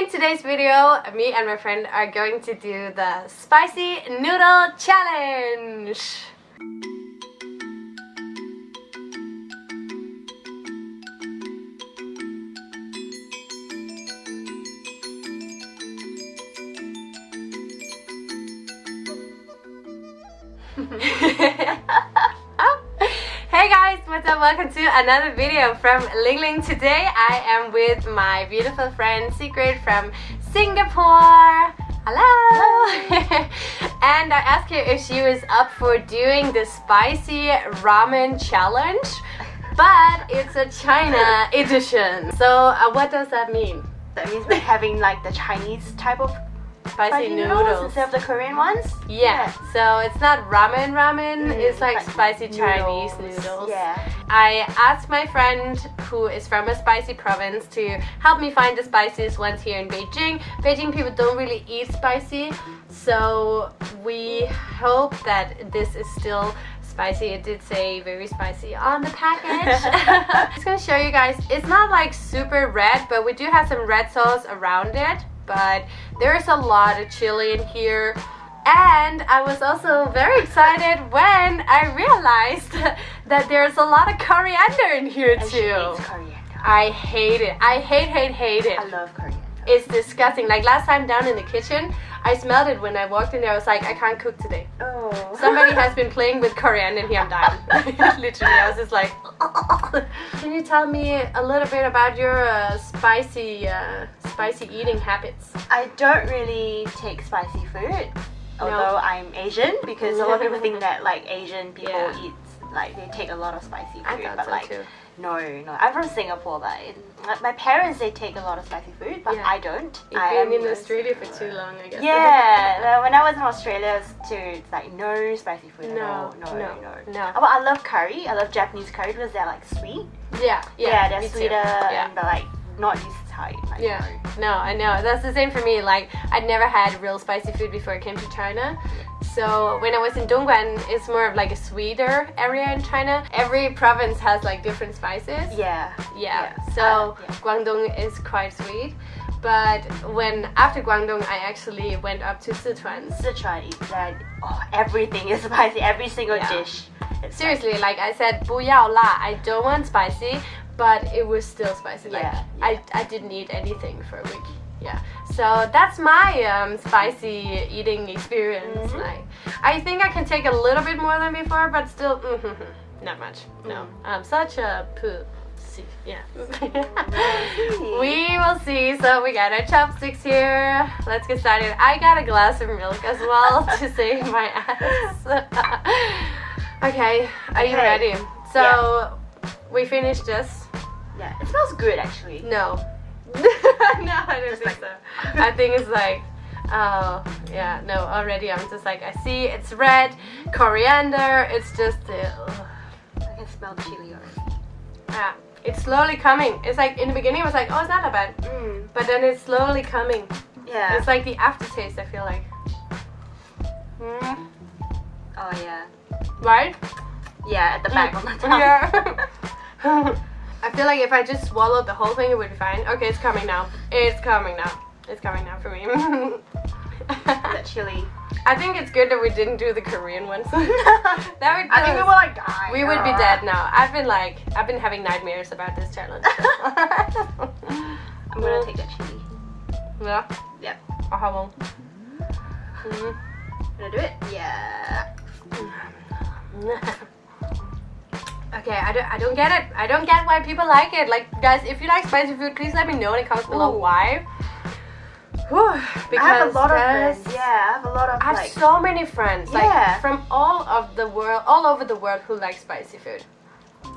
In today's video, me and my friend are going to do the spicy noodle challenge. Up? Welcome to another video from Ling Ling. Today I am with my beautiful friend Secret from Singapore. Hello! and I asked her if she was up for doing the spicy ramen challenge, but it's a China edition. So uh, what does that mean? That means we're having like the Chinese type of Spicy, noodles. noodles instead of the Korean ones. Yeah, so it's not ramen ramen, Mm, it's like like spicy Chinese noodles. noodles. Yeah. I asked my friend who is from a spicy province to help me find the spiciest ones here in Beijing. Beijing people don't really eat spicy, so we hope that this is still spicy. It did say very spicy on the package. I'm just gonna show you guys. It's not like super red, but we do have some red sauce around it. But there's a lot of chili in here. And I was also very excited when I realized that there's a lot of coriander in here And too. I hate it. I hate, hate, hate it. I love coriander. It's disgusting. Like last time down in the kitchen, I smelled it when I walked in there. I was like, I can't cook today. Oh. Somebody has been playing with coriander and here I'm dying. Literally, I was just like. Can you tell me a little bit about your uh, spicy, uh, spicy eating habits? I don't really take spicy food, although I'm Asian, because a lot of people think that like Asian people Yeah. eat like they take a lot of spicy food, I thought but so like too. no, no. I'm from Singapore, but my- my parents they take a lot of spicy food, but Yeah. I don't. You've I been in Australia for too long, I guess. Yeah, when I was in Australia it was too, it's like no spicy food at No, all. No, no, no, no. Oh, but I love curry. I love Japanese curry because they're like sweet. yeah, Yeah, yeah. they're me too. sweeter Yeah. but like not this tight. Like, Yeah, no. no, I know. That's the same for me. Like, I'd never had real spicy food before I came to China. So when I was in Dongguan, it's more of like a sweeter area in China. Every province has like different spices. Yeah. Yeah. Yeah. So Uh, yeah. Guangdong is quite sweet. But when after Guangdong, I actually went up to Sichuan. Sichuan is that oh, everything is spicy. Every single Yeah. dish. It's Seriously, like I said, 不要辣. I don't want spicy, but it was still spicy. Like Yeah, I, I didn't eat anything for a week. Yeah. So that's my um, spicy eating experience. Mhm. Like I think I can take a little bit more than before, but still mhm, not much. No. Mm. I'm such a pussy. Yeah. we will see. So we got our chopsticks here. Let's get started. I got a glass of milk as well to save my ass. okay, are you Okay. ready? So we finished this. Yeah, it smells good actually. No. no, I don't think so. I think it's like Oh, yeah, no, already I'm just like, I see it's red, coriander, it's just, uh, I can smell the chili already. yeah, it's slowly coming. It's like, in the beginning it was like, oh, it's not that bad. Mm. But then it's slowly coming. Yeah. It's like the aftertaste, I feel like. Mm, oh yeah. right? Yeah, at the back of the tongue. Yeah. I feel like if I just swallowed the whole thing, it would be fine. Okay, it's coming now. It's coming now. It's coming now for me. chili. I think it's good that we didn't do the Korean ones. that would I think we will like die. we would be dead now. I've been like, I've been having nightmares about this challenge. I'm gonna take that chili. yeah. Yep. I'll have one. Mm. Gonna do it? Yeah. Okay, I don't, I don't get it. I don't get why people like it. Like, guys, if you like spicy food, please let me know in the comments below Ooh. why. Whew, because I have a lot of friends. Yeah, I have a lot of I have like. so many friends, like Yeah. from all of the world, all over the world, who like spicy food,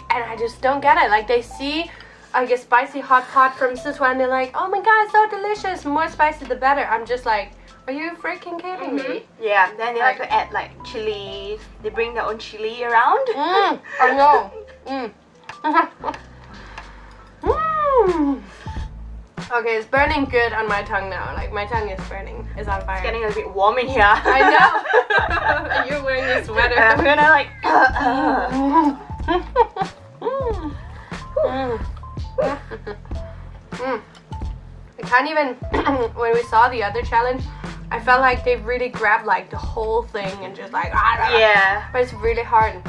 and I just don't get it. Like they see, like a spicy hot pot from Sichuan, they're like, "Oh my god, so delicious! More spicy, the better." I'm just like, "Are you freaking kidding me?" Yeah, then they like, Like- to add like chili. They bring their own chili around. Mm, I know. Mm. mm. Okay, it's burning good on my tongue now. Like my tongue is burning. It's on fire. It's getting a bit warm in here. I know. And You're wearing a sweater. I'm gonna like. Mm. Mm. Mm. I can't even. when we saw the other challenge, I felt like they really grabbed like the whole thing and just like ah, Yeah. But it's really hard.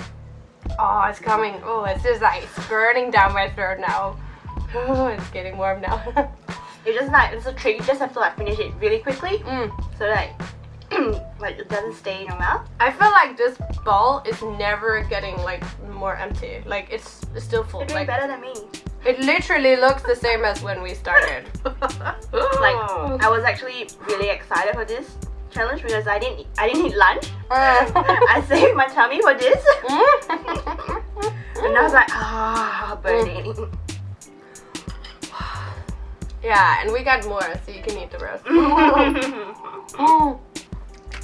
Oh, it's coming. Oh, it's just like it's burning down my throat now. Oh, it's getting warm now. It's just like it's a trick. You just have to like finish it really quickly, mm. so like like it doesn't stay in your mouth. I feel like this ball is never getting like more empty. Like it's still full. You're doing Like better than me. It literally looks the same as when we started. Like I was actually really excited for this challenge because I didn't I didn't eat lunch. Uh. I saved my tummy for this, and I was like ah burning. yeah, and we got more, so you can eat the rest.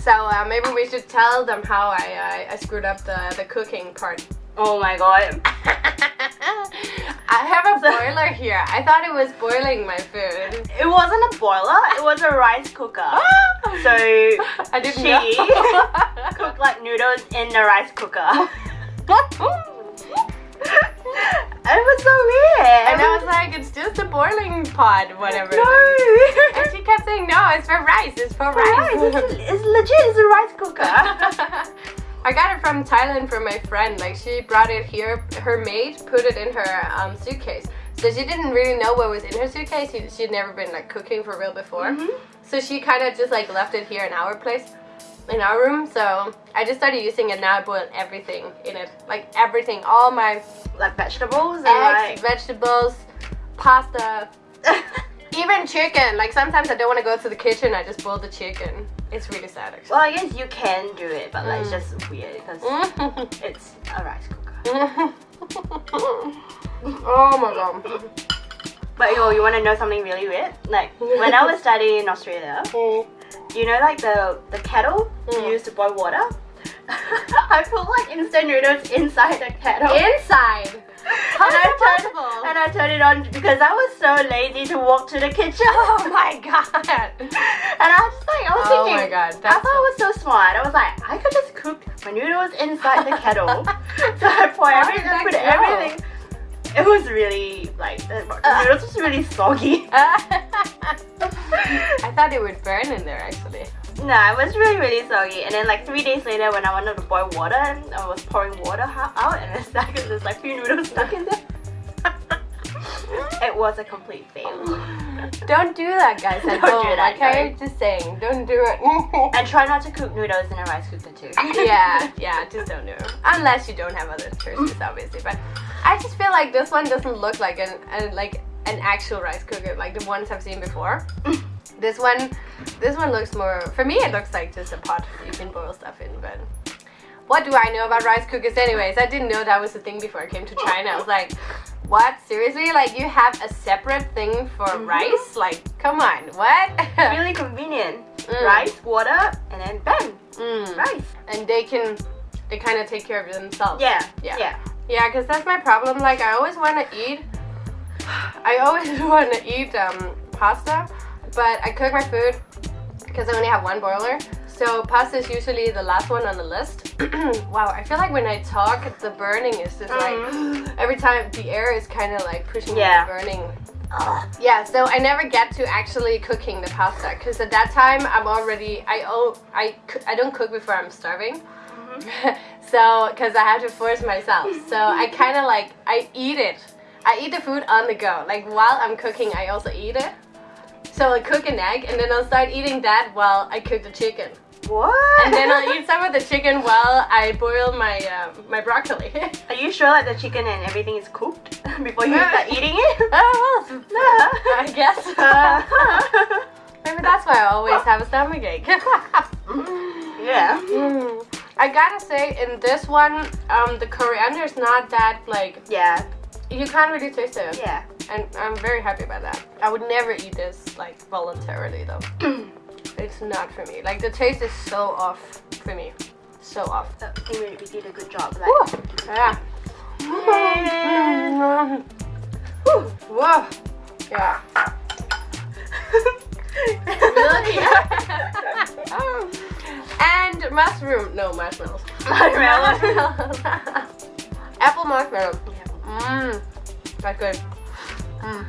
So uh, maybe we should tell them how I, I, I screwed up the, the cooking part. oh my god. I have a boiler here. I thought it was boiling my food. It wasn't a boiler. It was a rice cooker. So I didn't she cooked like noodles in the rice cooker. it was so weird. and I was like, it's just a boiling pot, whatever. no. And she kept saying, no, it's for rice. It's for rice. rice. It's, it's legit. It's a rice cooker. I got it from Thailand from my friend. Like she brought it here. Her maid put it in her um, suitcase. So she didn't really know what was in her suitcase. She, she'd never been like cooking for real before. Mhm. So she kind of just like left it here in our place, in our room. So I just started using it now. I boil everything in it, like everything, all my like vegetables and eggs, vegetables, pasta, even chicken. Like sometimes I don't want to go to the kitchen. I just boil the chicken. It's really sad actually. Well, I guess you can do it, but like it's Mm. just weird because it's a rice cooker. oh my god. But yo, you want to know something really weird? Like when I was studying in Australia, you know, like the the kettle Mm. you use to boil water. I put like instant noodles inside the kettle. Inside. And I turned and I turned it on because I was so lazy to walk to the kitchen. Oh my god. And I was just like, I was Oh thinking, my God, I thought I was so smart. I was like, I could just cook my noodles inside the kettle. so I pour everything, put go? everything. It was really like the noodles was really soggy. I thought it would burn in there actually. No, I was really really soggy. And then like three days later, when I wanted to boil water, and I was pouring water out, and it's like there's like few noodles stuck in there. it was a complete fail. Don't do that, guys. At Don't do that, okay? Just saying, don't do it. And try not to cook noodles in a rice cooker too. yeah, yeah, just don't do it. Unless you don't have other choices, obviously. But I just feel like this one doesn't look like an, an like an actual rice cooker, like the ones I've seen before. This one, this one looks more. For me, it looks like just a pot you can boil stuff in. But what do I know about rice cookers, anyways? I didn't know that was a thing before I came to China. I was like. What? Seriously? Like you have a separate thing for Mhm. rice? Like, come on, what? really convenient. Mm. Rice, water, and then bam, Mm. rice. And they can, they kind of take care of themselves. Yeah, Yeah. yeah. Yeah, because that's my problem. Like, I always want to eat. I always want to eat um, pasta, but I cook my food because I only have one boiler. So pasta is usually the last one on the list. wow, I feel like when I talk, the burning is just like every time the air is kind of like pushing Mm-hmm. Yeah. the burning. Yeah, so I never get to actually cooking the pasta because at that time I'm already I oh I I don't cook before I'm starving. so because I have to force myself. So I kind of like I eat it. I eat the food on the go. Like while I'm cooking, I also eat it. So I'll cook an egg and then I'll start eating that while I cook the chicken. What? And then I'll eat some of the chicken while I boil my uh, my broccoli. Are you sure like the chicken and everything is cooked before you start eating it? oh, well, I guess. Uh, Maybe that's why I always have a stomach ache. yeah. Mm. I gotta say, in this one, um, the coriander is not that like Yeah. you can't really taste it, Yeah. And I'm very happy about that. I would never eat this like voluntarily though. it's not for me. Like the taste is so off for me, so off. I think we, did a good job. Like, Woo. Yeah. Yeah. Whoa. Yeah. and mushroom. No marshmallows. Marshmallow. Apple marshmallow. Mmm. That's good. Mmm.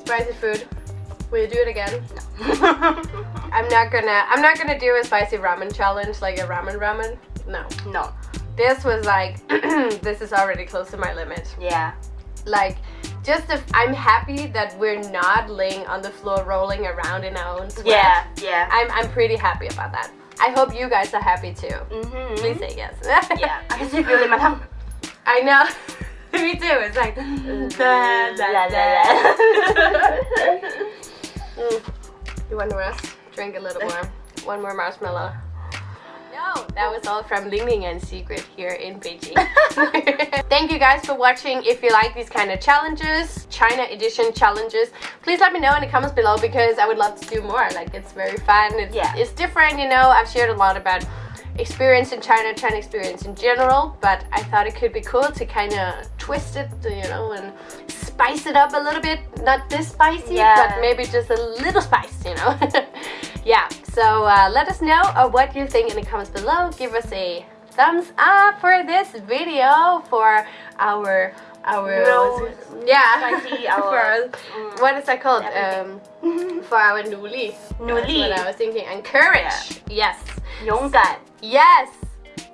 Spicy food. Will you do it again? No. I'm not gonna. I'm not gonna do a spicy ramen challenge like a ramen ramen. No. no. This was like. this is already close to my limit. Yeah. Like, just if I'm happy that we're not laying on the floor rolling around in our own sweat. Yeah. Yeah. I'm. I'm pretty happy about that. I hope you guys are happy too. Mm-hmm. Please say yes. Yeah. I can see you tongue. I know. It's like. La, la, la. Mm. You want to rest? Drink a little more. One more marshmallow. No, that was all from Ling Ling and Secret here in Beijing. Thank you guys for watching. If you like these kind of challenges, China edition challenges, please let me know in the comments below because I would love to do more. Like it's very fun. It's, Yeah. it's different, you know. I've shared a lot about experience in China, China experience in general, but I thought it could be cool to kind of twist it, you know, and spice it up a little bit. Not this spicy, Yeah. but maybe just a little spice, you know. yeah, so uh, let us know uh, what you think in the comments below. Give us a thumbs up for this video for our our Noodles, yeah spicy, for our- our- mm, what is that called everything. um for our Newly. That's what I was thinking and courage yes 勇敢. Yes!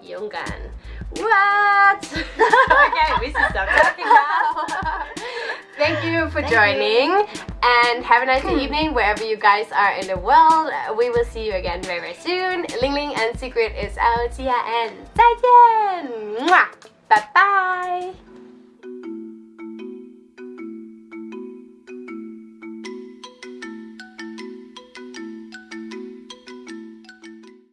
Yonggan. What? okay, we should stop talking now. Thank you for Thank joining you. and have a nice hmm. evening wherever you guys are in the world. We will see you again very, very soon. Ling Ling and Secret is out. Yeah, ya and Bye-bye!